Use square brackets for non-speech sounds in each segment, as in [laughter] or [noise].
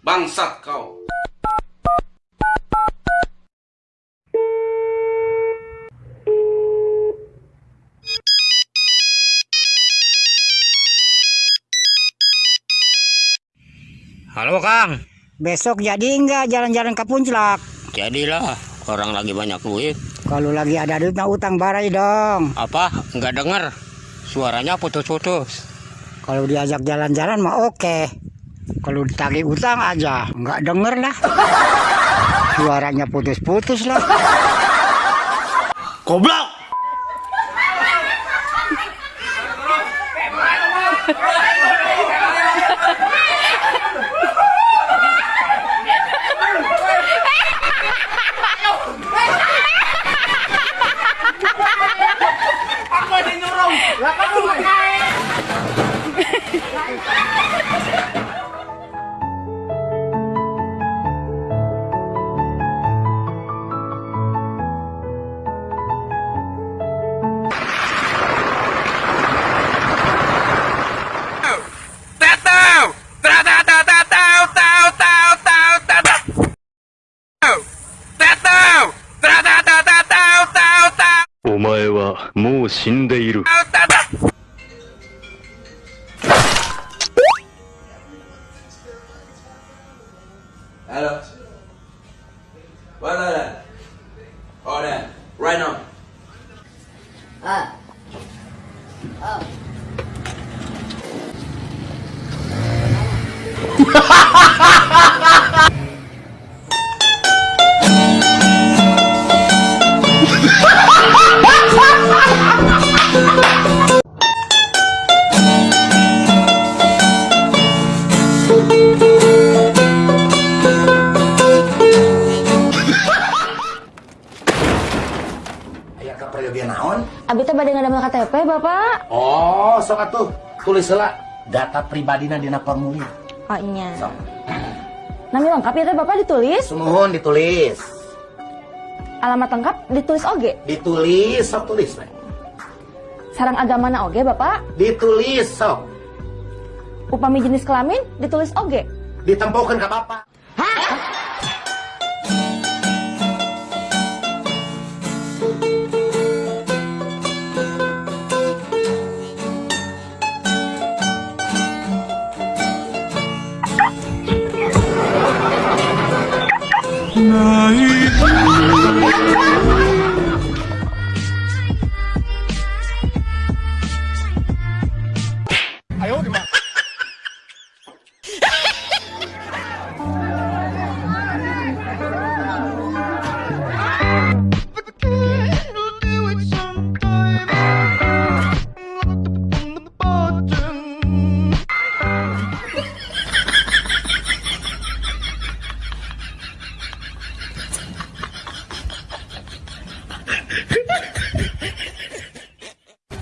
Bangsat kau. Halo Kang, Besok jadi nggak jalan-jalan ke Puncak? jadilah orang lagi banyak duit. Kalau lagi ada duit mah utang barai dong. Apa? Nggak denger? Suaranya putus-putus. Kalau diajak jalan-jalan mah oke. Kalau ditagih utang aja nggak denger lah. [laughs] Suaranya putus-putus lah. Goblok. Tatau! [laughs] 前はもう死んでいる。[laughs] Aya kaprayogian naon? Abi teh bade ngadamel KTP, Bapak. Oh, sok atuh. Tulis heula data pribadina dina formulir. Oh iya. Sok. [clears throat] Nami lengkap ya teh Bapak ditulis. Sumuhun ditulis. Alamat lengkap ditulis oge. Ditulis sok tulis we. Sarang agamana oge, Bapak. Ditulis sok. Upami jenis kelamin ditulis oge. Ditempuhkeun ka bapak. Israel.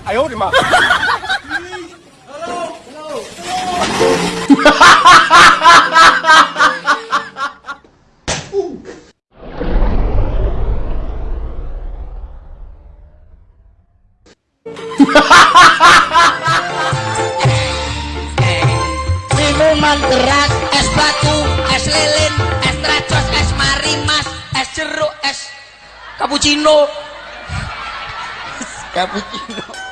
[laughs] Minuman keras, es batu, es lilin, es tracos, es marimas, es jeruk, es cappuccino. cappuccino.